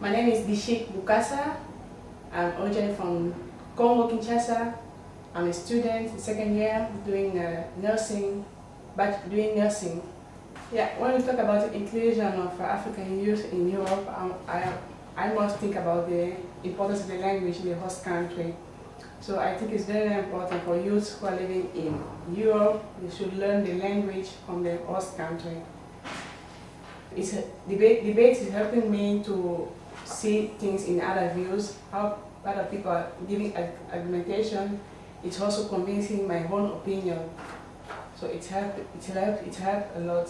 My name is Bishik Bukasa. I'm originally from Congo, Kinshasa. I'm a student, second year, doing uh, nursing, but doing nursing. Yeah, when we talk about the inclusion of African youth in Europe, um, I, I must think about the importance of the language in the host country. So I think it's very important for youths who are living in Europe, they should learn the language from the host country. It's debate, debate is helping me to see things in other views, how other people are giving argumentation. It's also convincing my own opinion. So it helped, it helped, it helped a lot.